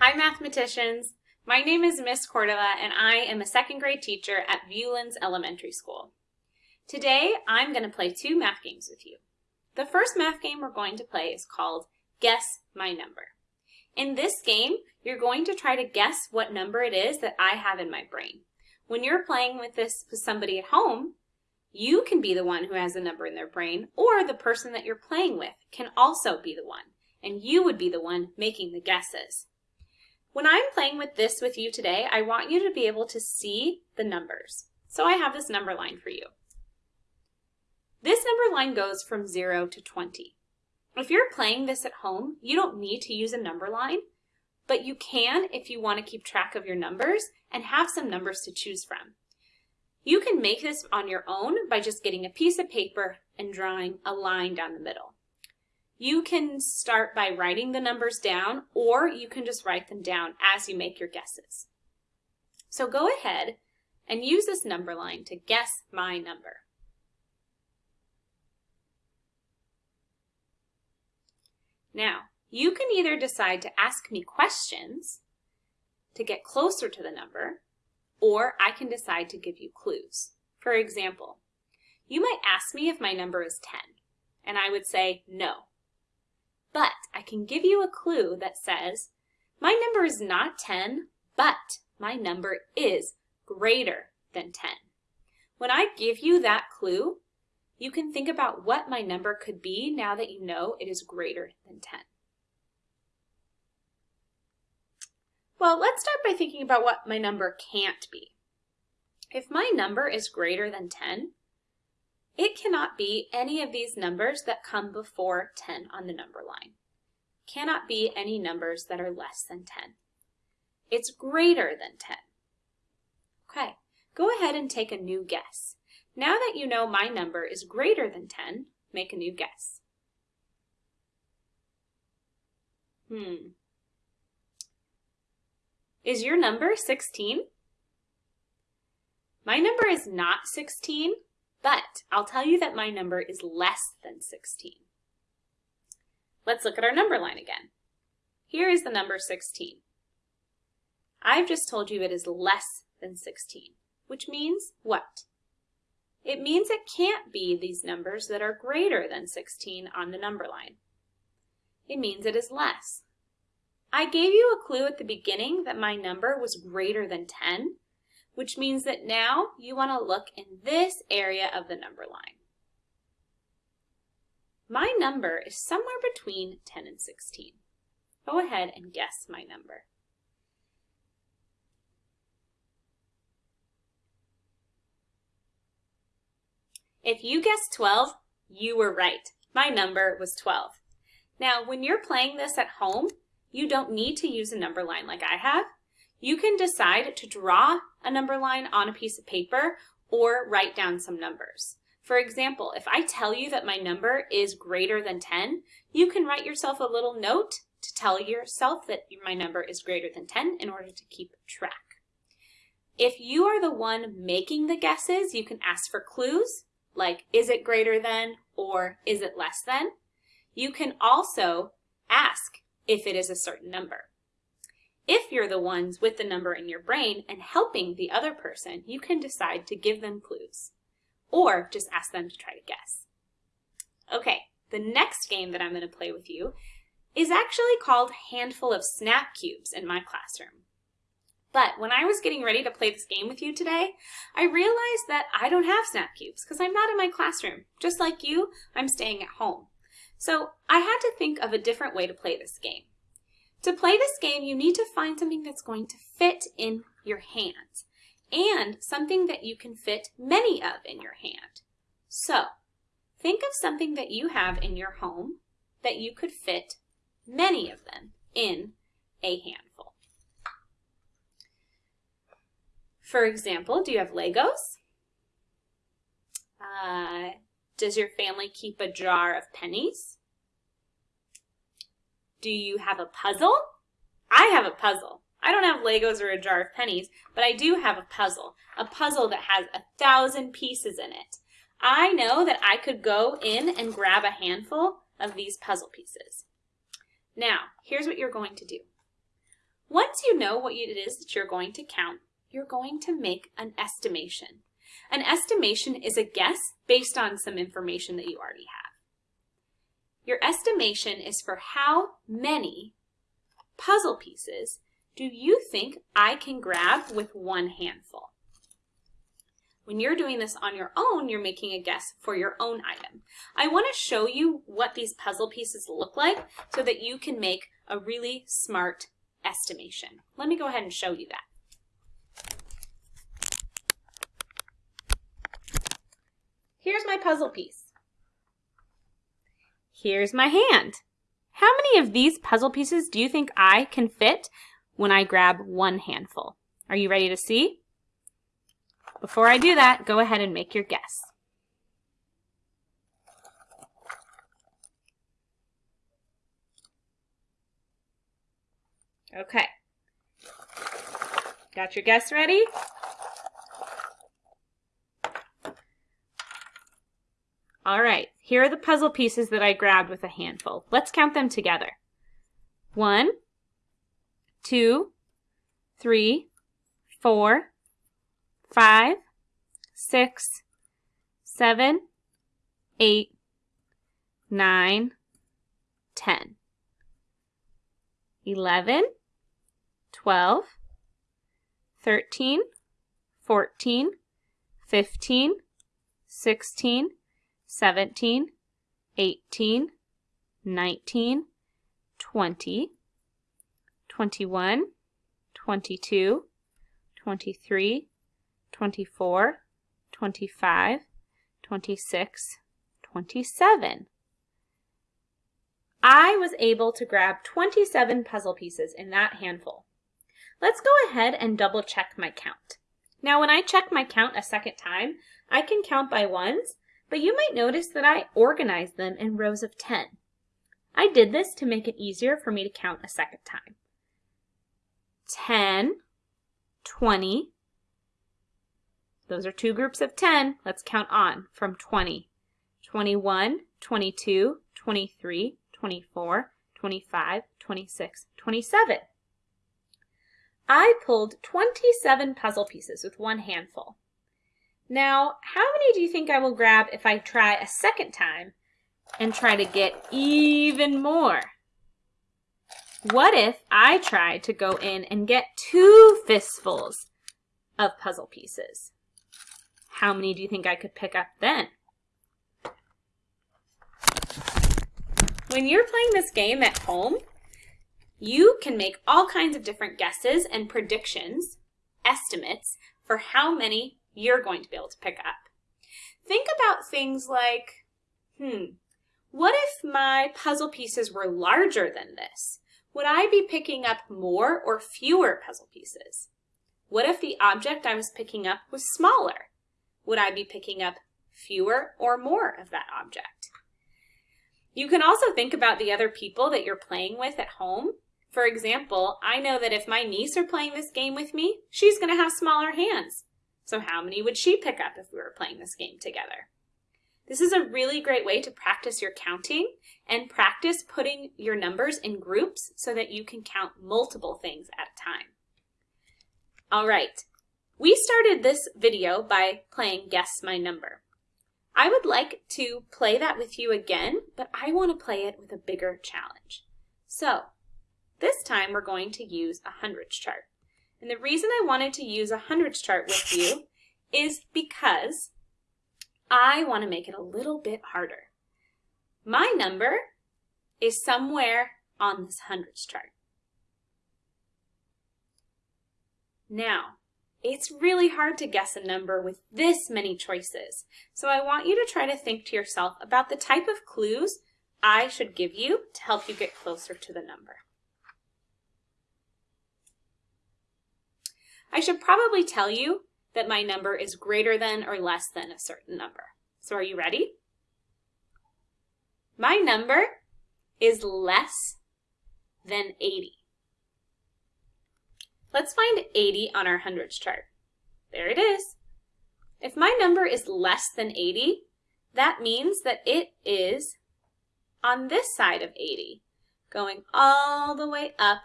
Hi mathematicians! My name is Miss Cordova and I am a second grade teacher at Viewlands Elementary School. Today I'm going to play two math games with you. The first math game we're going to play is called Guess My Number. In this game, you're going to try to guess what number it is that I have in my brain. When you're playing with this with somebody at home, you can be the one who has a number in their brain, or the person that you're playing with can also be the one, and you would be the one making the guesses. When I'm playing with this with you today, I want you to be able to see the numbers. So I have this number line for you. This number line goes from 0 to 20. If you're playing this at home, you don't need to use a number line, but you can if you want to keep track of your numbers and have some numbers to choose from. You can make this on your own by just getting a piece of paper and drawing a line down the middle. You can start by writing the numbers down or you can just write them down as you make your guesses. So go ahead and use this number line to guess my number. Now, you can either decide to ask me questions to get closer to the number, or I can decide to give you clues. For example, you might ask me if my number is 10, and I would say no. But I can give you a clue that says, my number is not 10, but my number is greater than 10. When I give you that clue, you can think about what my number could be now that you know it is greater than 10. Well, let's start by thinking about what my number can't be. If my number is greater than 10, it cannot be any of these numbers that come before 10 on the number line. Cannot be any numbers that are less than 10. It's greater than 10. Okay, go ahead and take a new guess. Now that you know my number is greater than 10, make a new guess. Hmm. Is your number 16? My number is not 16, but I'll tell you that my number is less than 16. Let's look at our number line again. Here is the number 16. I've just told you it is less than 16, which means what? it means it can't be these numbers that are greater than 16 on the number line. It means it is less. I gave you a clue at the beginning that my number was greater than 10, which means that now you want to look in this area of the number line. My number is somewhere between 10 and 16. Go ahead and guess my number. If you guessed 12, you were right. My number was 12. Now, when you're playing this at home, you don't need to use a number line like I have. You can decide to draw a number line on a piece of paper or write down some numbers. For example, if I tell you that my number is greater than 10, you can write yourself a little note to tell yourself that my number is greater than 10 in order to keep track. If you are the one making the guesses, you can ask for clues like is it greater than or is it less than. You can also ask if it is a certain number. If you're the ones with the number in your brain and helping the other person, you can decide to give them clues or just ask them to try to guess. Okay, the next game that I'm going to play with you is actually called Handful of Snap Cubes in my classroom. But when I was getting ready to play this game with you today, I realized that I don't have snap cubes because I'm not in my classroom. Just like you, I'm staying at home. So I had to think of a different way to play this game. To play this game, you need to find something that's going to fit in your hand and something that you can fit many of in your hand. So think of something that you have in your home that you could fit many of them in a handful. For example, do you have Legos? Uh, does your family keep a jar of pennies? Do you have a puzzle? I have a puzzle. I don't have Legos or a jar of pennies, but I do have a puzzle. A puzzle that has a thousand pieces in it. I know that I could go in and grab a handful of these puzzle pieces. Now, here's what you're going to do. Once you know what it is that you're going to count, you're going to make an estimation. An estimation is a guess based on some information that you already have. Your estimation is for how many puzzle pieces do you think I can grab with one handful? When you're doing this on your own, you're making a guess for your own item. I want to show you what these puzzle pieces look like so that you can make a really smart estimation. Let me go ahead and show you that. Here's my puzzle piece. Here's my hand. How many of these puzzle pieces do you think I can fit when I grab one handful? Are you ready to see? Before I do that, go ahead and make your guess. Okay. Got your guess ready? All right, here are the puzzle pieces that I grabbed with a handful. Let's count them together. One, two, three, four, five, six, seven, eight, nine, ten, eleven, twelve, thirteen, fourteen, fifteen, sixteen, seventeen, eighteen, nineteen, twenty, twenty-one, twenty-two, twenty-three. 24, 25, 26, 27. I was able to grab 27 puzzle pieces in that handful. Let's go ahead and double check my count. Now when I check my count a second time, I can count by ones, but you might notice that I organized them in rows of 10. I did this to make it easier for me to count a second time. 10, 20, those are two groups of 10. Let's count on from 20. 21, 22, 23, 24, 25, 26, 27. I pulled 27 puzzle pieces with one handful. Now, how many do you think I will grab if I try a second time and try to get even more? What if I try to go in and get two fistfuls of puzzle pieces? How many do you think I could pick up then? When you're playing this game at home, you can make all kinds of different guesses and predictions, estimates, for how many you're going to be able to pick up. Think about things like, hmm, what if my puzzle pieces were larger than this? Would I be picking up more or fewer puzzle pieces? What if the object I was picking up was smaller? would I be picking up fewer or more of that object? You can also think about the other people that you're playing with at home. For example, I know that if my niece are playing this game with me, she's going to have smaller hands. So how many would she pick up if we were playing this game together? This is a really great way to practice your counting and practice putting your numbers in groups so that you can count multiple things at a time. All right, we started this video by playing Guess My Number. I would like to play that with you again, but I want to play it with a bigger challenge. So, this time we're going to use a hundreds chart. And the reason I wanted to use a hundreds chart with you is because I want to make it a little bit harder. My number is somewhere on this hundreds chart. Now, it's really hard to guess a number with this many choices. So I want you to try to think to yourself about the type of clues I should give you to help you get closer to the number. I should probably tell you that my number is greater than or less than a certain number. So are you ready? My number is less than 80. Let's find 80 on our hundreds chart. There it is. If my number is less than 80, that means that it is on this side of 80, going all the way up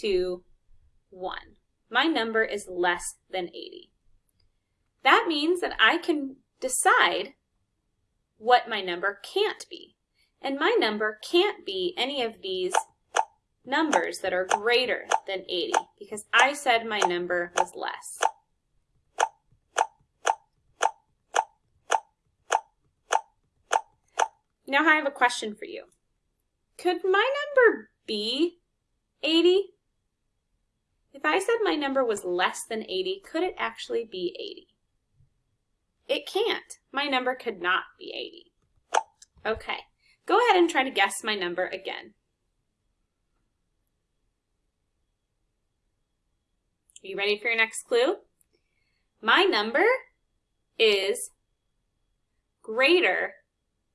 to 1. My number is less than 80. That means that I can decide what my number can't be. And my number can't be any of these numbers that are greater than 80 because I said my number was less. Now I have a question for you. Could my number be 80? If I said my number was less than 80, could it actually be 80? It can't. My number could not be 80. Okay, go ahead and try to guess my number again. Are you ready for your next clue? My number is greater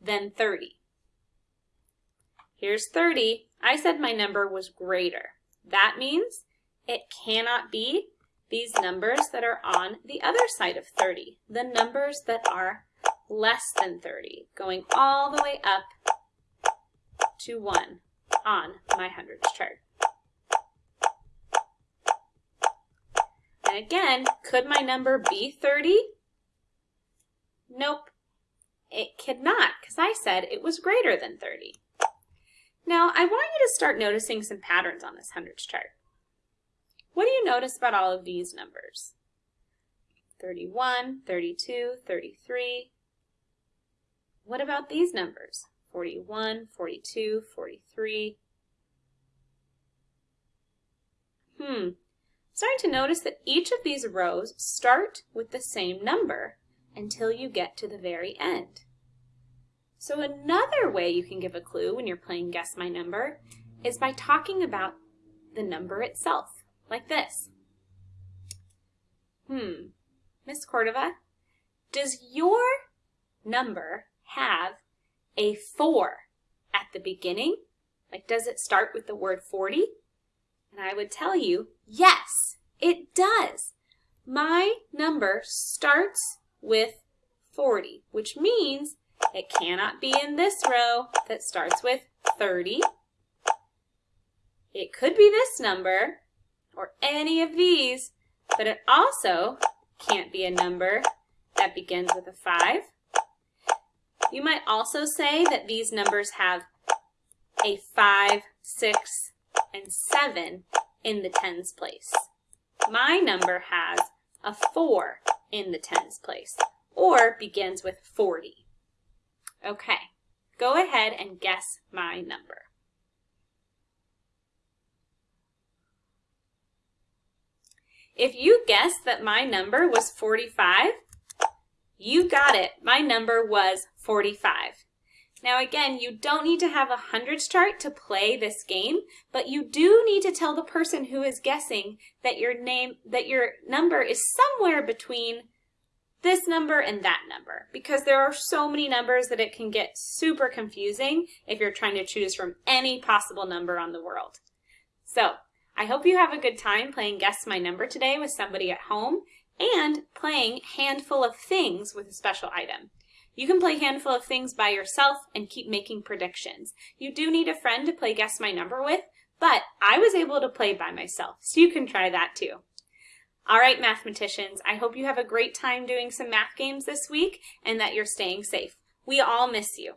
than 30. Here's 30. I said my number was greater. That means it cannot be these numbers that are on the other side of 30, the numbers that are less than 30, going all the way up to 1 on my hundreds chart. And again, could my number be 30? Nope, it could not because I said it was greater than 30. Now, I want you to start noticing some patterns on this hundreds chart. What do you notice about all of these numbers? 31, 32, 33. What about these numbers? 41, 42, 43. Hmm, starting to notice that each of these rows start with the same number until you get to the very end. So another way you can give a clue when you're playing Guess My Number is by talking about the number itself, like this. Hmm, Miss Cordova, does your number have a 4 at the beginning? Like, does it start with the word 40? And I would tell you, yes, it does. My number starts with 40, which means it cannot be in this row that starts with 30. It could be this number or any of these, but it also can't be a number that begins with a 5. You might also say that these numbers have a 5, 6, and 7 in the tens place. My number has a 4 in the tens place, or begins with 40. Okay, go ahead and guess my number. If you guessed that my number was 45, you got it. My number was 45. Now again, you don't need to have a hundreds chart to play this game, but you do need to tell the person who is guessing that your name that your number is somewhere between this number and that number because there are so many numbers that it can get super confusing if you're trying to choose from any possible number on the world. So I hope you have a good time playing Guess My Number today with somebody at home and playing Handful of Things with a special item. You can play Handful of Things by yourself and keep making predictions. You do need a friend to play Guess My Number with, but I was able to play by myself, so you can try that too. All right, mathematicians, I hope you have a great time doing some math games this week and that you're staying safe. We all miss you.